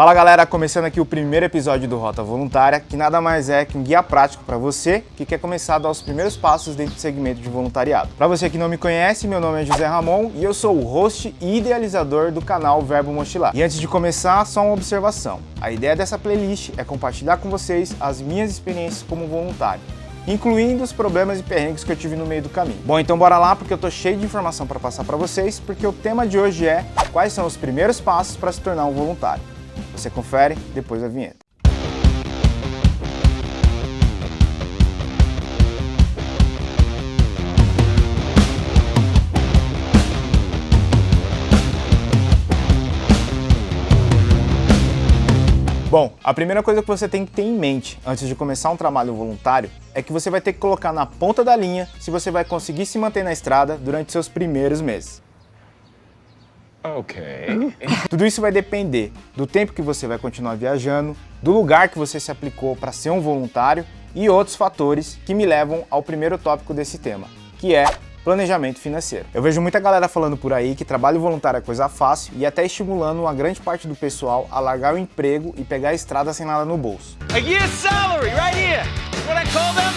Fala galera, começando aqui o primeiro episódio do Rota Voluntária, que nada mais é que um guia prático para você que quer começar a dar os primeiros passos dentro do segmento de voluntariado. Para você que não me conhece, meu nome é José Ramon e eu sou o host e idealizador do canal Verbo Mochilar. E antes de começar, só uma observação. A ideia dessa playlist é compartilhar com vocês as minhas experiências como voluntário incluindo os problemas e perrengues que eu tive no meio do caminho. Bom, então bora lá porque eu tô cheio de informação para passar para vocês, porque o tema de hoje é quais são os primeiros passos para se tornar um voluntário. Você confere depois da vinheta. Bom, a primeira coisa que você tem que ter em mente antes de começar um trabalho voluntário é que você vai ter que colocar na ponta da linha se você vai conseguir se manter na estrada durante seus primeiros meses. Ok. Tudo isso vai depender do tempo que você vai continuar viajando, do lugar que você se aplicou para ser um voluntário e outros fatores que me levam ao primeiro tópico desse tema, que é planejamento financeiro. Eu vejo muita galera falando por aí que trabalho voluntário é coisa fácil e até estimulando uma grande parte do pessoal a largar o emprego e pegar a estrada sem nada no bolso. A year's salary right here. What I call them?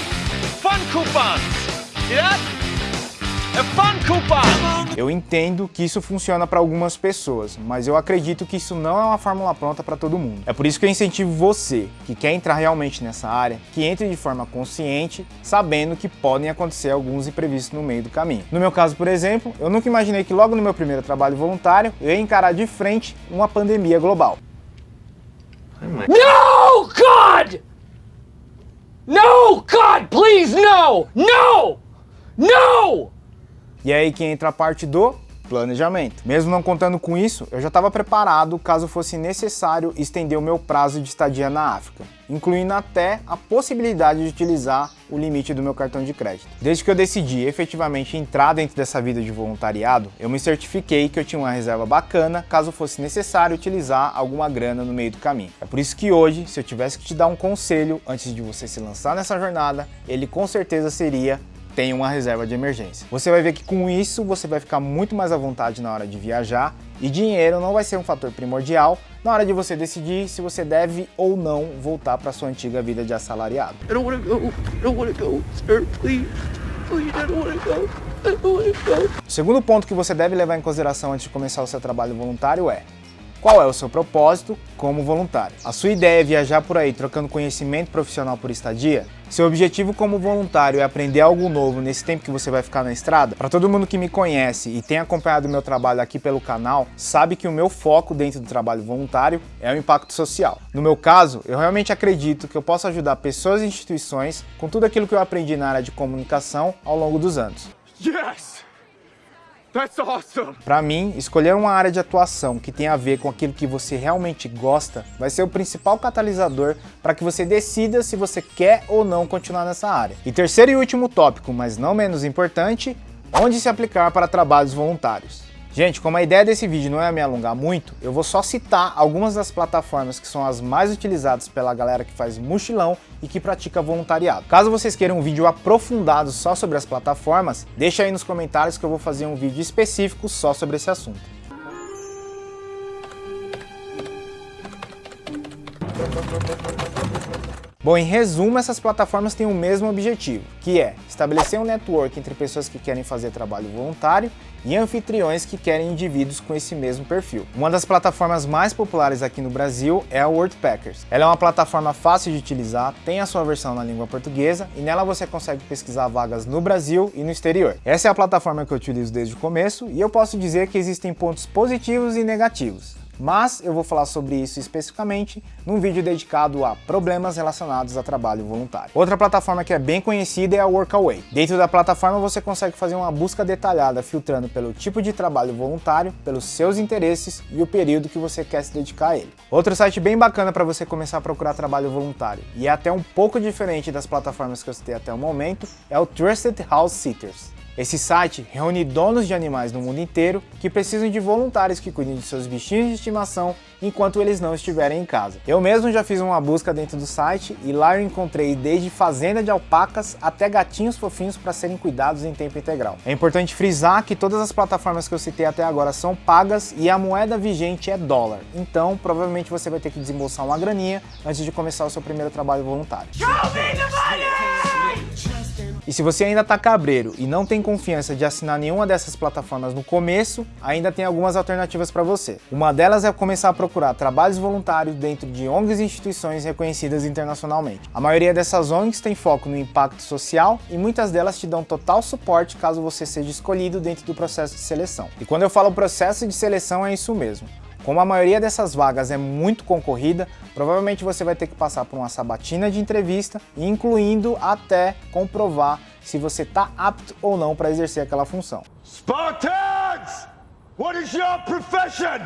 Fun coupons. See that? A fun coupon. Eu entendo que isso funciona para algumas pessoas, mas eu acredito que isso não é uma fórmula pronta para todo mundo. É por isso que eu incentivo você, que quer entrar realmente nessa área, que entre de forma consciente, sabendo que podem acontecer alguns imprevistos no meio do caminho. No meu caso, por exemplo, eu nunca imaginei que logo no meu primeiro trabalho voluntário, eu ia encarar de frente uma pandemia global. No, God! No, God, please, no! No! No! E é aí que entra a parte do planejamento. Mesmo não contando com isso, eu já estava preparado caso fosse necessário estender o meu prazo de estadia na África, incluindo até a possibilidade de utilizar o limite do meu cartão de crédito. Desde que eu decidi efetivamente entrar dentro dessa vida de voluntariado, eu me certifiquei que eu tinha uma reserva bacana caso fosse necessário utilizar alguma grana no meio do caminho. É por isso que hoje, se eu tivesse que te dar um conselho antes de você se lançar nessa jornada, ele com certeza seria tem uma reserva de emergência. Você vai ver que com isso você vai ficar muito mais à vontade na hora de viajar e dinheiro não vai ser um fator primordial na hora de você decidir se você deve ou não voltar para sua antiga vida de assalariado. I don't want to go. I don't want to go, sir. Please. Please, I don't want to go. I don't want to go. O segundo ponto que você deve levar em consideração antes de começar o seu trabalho voluntário é qual é o seu propósito como voluntário? A sua ideia é viajar por aí trocando conhecimento profissional por estadia? Seu objetivo como voluntário é aprender algo novo nesse tempo que você vai ficar na estrada? Para todo mundo que me conhece e tem acompanhado o meu trabalho aqui pelo canal, sabe que o meu foco dentro do trabalho voluntário é o impacto social. No meu caso, eu realmente acredito que eu posso ajudar pessoas e instituições com tudo aquilo que eu aprendi na área de comunicação ao longo dos anos. Yes! That's awesome! Para mim, escolher uma área de atuação que tem a ver com aquilo que você realmente gosta vai ser o principal catalisador para que você decida se você quer ou não continuar nessa área. E terceiro e último tópico, mas não menos importante, onde se aplicar para trabalhos voluntários. Gente, como a ideia desse vídeo não é me alongar muito, eu vou só citar algumas das plataformas que são as mais utilizadas pela galera que faz mochilão e que pratica voluntariado. Caso vocês queiram um vídeo aprofundado só sobre as plataformas, deixa aí nos comentários que eu vou fazer um vídeo específico só sobre esse assunto. Bom, em resumo, essas plataformas têm o mesmo objetivo, que é estabelecer um network entre pessoas que querem fazer trabalho voluntário e anfitriões que querem indivíduos com esse mesmo perfil. Uma das plataformas mais populares aqui no Brasil é a WordPackers. Ela é uma plataforma fácil de utilizar, tem a sua versão na língua portuguesa e nela você consegue pesquisar vagas no Brasil e no exterior. Essa é a plataforma que eu utilizo desde o começo e eu posso dizer que existem pontos positivos e negativos mas eu vou falar sobre isso especificamente num vídeo dedicado a problemas relacionados a trabalho voluntário. Outra plataforma que é bem conhecida é a Workaway. Dentro da plataforma você consegue fazer uma busca detalhada filtrando pelo tipo de trabalho voluntário, pelos seus interesses e o período que você quer se dedicar a ele. Outro site bem bacana para você começar a procurar trabalho voluntário, e é até um pouco diferente das plataformas que eu citei até o momento, é o Trusted House Sitters. Esse site reúne donos de animais no mundo inteiro que precisam de voluntários que cuidem de seus bichinhos de estimação enquanto eles não estiverem em casa. Eu mesmo já fiz uma busca dentro do site e lá eu encontrei desde fazenda de alpacas até gatinhos fofinhos para serem cuidados em tempo integral. É importante frisar que todas as plataformas que eu citei até agora são pagas e a moeda vigente é dólar, então provavelmente você vai ter que desembolsar uma graninha antes de começar o seu primeiro trabalho voluntário. E se você ainda está cabreiro e não tem confiança de assinar nenhuma dessas plataformas no começo, ainda tem algumas alternativas para você. Uma delas é começar a procurar trabalhos voluntários dentro de ONGs e instituições reconhecidas internacionalmente. A maioria dessas ONGs tem foco no impacto social e muitas delas te dão total suporte caso você seja escolhido dentro do processo de seleção. E quando eu falo processo de seleção é isso mesmo. Como a maioria dessas vagas é muito concorrida, provavelmente você vai ter que passar por uma sabatina de entrevista, incluindo até comprovar se você está apto ou não para exercer aquela função. Spartans! What is your profession?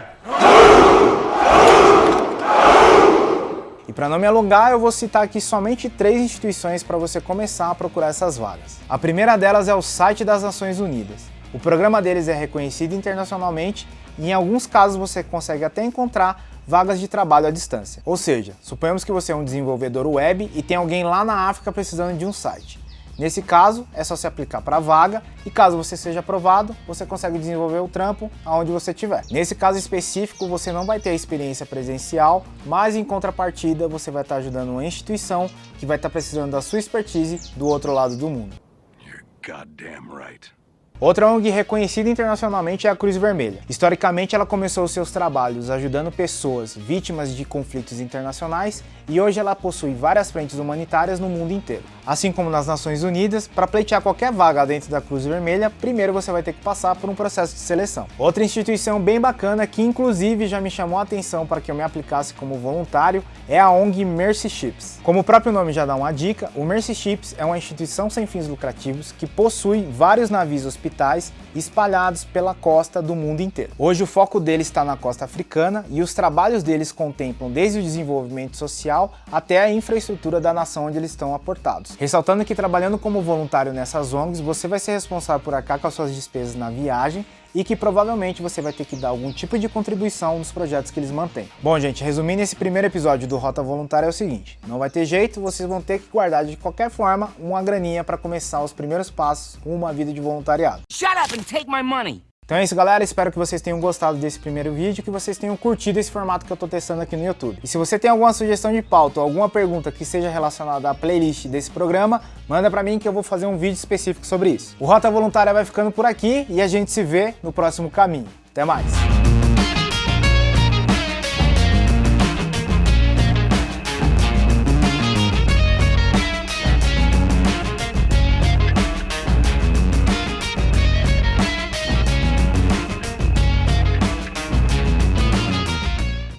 E para não me alongar, eu vou citar aqui somente três instituições para você começar a procurar essas vagas. A primeira delas é o site das Nações Unidas. O programa deles é reconhecido internacionalmente e em alguns casos você consegue até encontrar vagas de trabalho à distância. Ou seja, suponhamos que você é um desenvolvedor web e tem alguém lá na África precisando de um site. Nesse caso, é só se aplicar para a vaga e caso você seja aprovado, você consegue desenvolver o trampo aonde você estiver. Nesse caso específico, você não vai ter experiência presencial, mas em contrapartida, você vai estar ajudando uma instituição que vai estar precisando da sua expertise do outro lado do mundo. You're. Outra ONG reconhecida internacionalmente é a Cruz Vermelha. Historicamente, ela começou seus trabalhos ajudando pessoas vítimas de conflitos internacionais e hoje ela possui várias frentes humanitárias no mundo inteiro. Assim como nas Nações Unidas, para pleitear qualquer vaga dentro da Cruz Vermelha, primeiro você vai ter que passar por um processo de seleção. Outra instituição bem bacana que inclusive já me chamou a atenção para que eu me aplicasse como voluntário é a ONG Mercy Ships. Como o próprio nome já dá uma dica, o Mercy Ships é uma instituição sem fins lucrativos que possui vários navios hospitais espalhados pela costa do mundo inteiro. Hoje o foco deles está na costa africana e os trabalhos deles contemplam desde o desenvolvimento social até a infraestrutura da nação onde eles estão aportados. Ressaltando que trabalhando como voluntário nessas ONGs, você vai ser responsável por arcar com as suas despesas na viagem e que provavelmente você vai ter que dar algum tipo de contribuição nos projetos que eles mantêm. Bom, gente, resumindo esse primeiro episódio do Rota Voluntária é o seguinte, não vai ter jeito, vocês vão ter que guardar de qualquer forma uma graninha para começar os primeiros passos com uma vida de voluntariado. Shut up and take my money. Então é isso galera, espero que vocês tenham gostado desse primeiro vídeo, que vocês tenham curtido esse formato que eu tô testando aqui no YouTube. E se você tem alguma sugestão de pauta ou alguma pergunta que seja relacionada à playlist desse programa, manda pra mim que eu vou fazer um vídeo específico sobre isso. O Rota Voluntária vai ficando por aqui e a gente se vê no próximo caminho. Até mais!